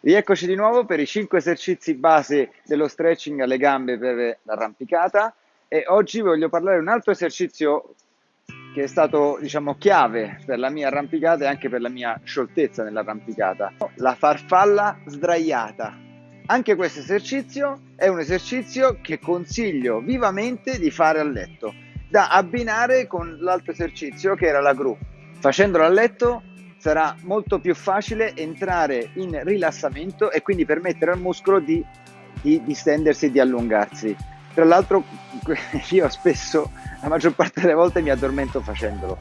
Rieccoci di nuovo per i 5 esercizi base dello stretching alle gambe per l'arrampicata e oggi voglio parlare di un altro esercizio che è stato diciamo chiave per la mia arrampicata e anche per la mia scioltezza nell'arrampicata, la farfalla sdraiata. Anche questo esercizio è un esercizio che consiglio vivamente di fare a letto, da abbinare con l'altro esercizio che era la gru. Facendolo a letto sarà molto più facile entrare in rilassamento e quindi permettere al muscolo di, di distendersi e di allungarsi. Tra l'altro io spesso, la maggior parte delle volte mi addormento facendolo.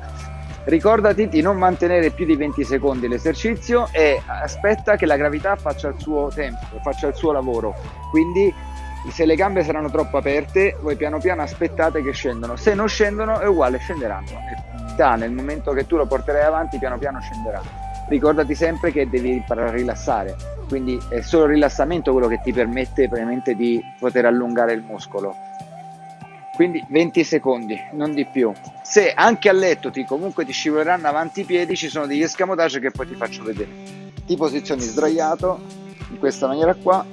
Ricordati di non mantenere più di 20 secondi l'esercizio e aspetta che la gravità faccia il suo tempo, faccia il suo lavoro. Quindi se le gambe saranno troppo aperte, voi piano piano aspettate che scendano. Se non scendono è uguale, scenderanno velocità nel momento che tu lo porterai avanti piano piano scenderà. Ricordati sempre che devi imparare a rilassare quindi è solo il rilassamento quello che ti permette veramente di poter allungare il muscolo. Quindi 20 secondi non di più. Se anche a letto ti comunque ti scivoleranno avanti i piedi ci sono degli escamotage che poi ti faccio vedere. Ti posizioni sdraiato in questa maniera qua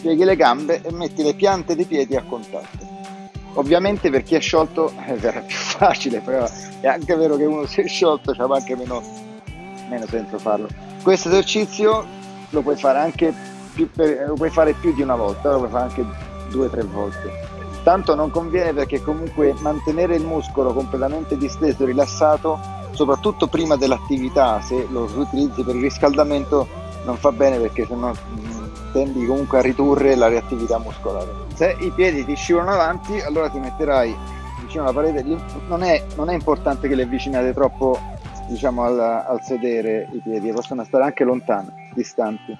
pieghi le gambe e metti le piante dei piedi a contatto Ovviamente per chi è sciolto eh, sarà più facile, però è anche vero che uno si è sciolto c'ha anche meno, meno senso farlo. Questo esercizio lo puoi fare anche più, per, lo puoi fare più di una volta, lo puoi fare anche due o tre volte. Tanto non conviene perché comunque mantenere il muscolo completamente disteso rilassato, soprattutto prima dell'attività, se lo utilizzi per il riscaldamento, non fa bene perché sennò tendi comunque a ridurre la reattività muscolare. Se i piedi ti scivolano avanti, allora ti metterai vicino alla parete. Non è, non è importante che li avvicinate troppo diciamo, al, al, sedere i piedi, possono stare anche lontani, distanti.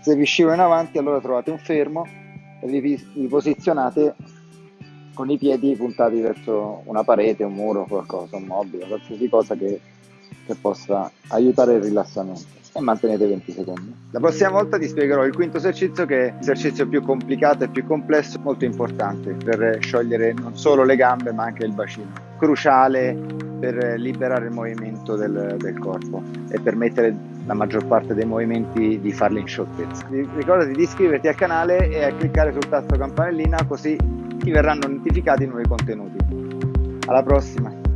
Se vi scivolano avanti, allora trovate un fermo e vi, vi posizionate con i piedi puntati verso una parete, un muro, qualcosa, un mobile, qualsiasi cosa che, che possa aiutare il rilassamento e mantenete 20 secondi. La prossima volta ti spiegherò il quinto esercizio che è l'esercizio più complicato e più complesso, molto importante per sciogliere non solo le gambe ma anche il bacino. Cruciale per liberare il movimento del, del corpo e permettere la maggior parte dei movimenti di farli in scioltezza. Ricordati di iscriverti al canale e a cliccare sul tasto campanellina così ti verranno notificati i nuovi contenuti. Alla prossima!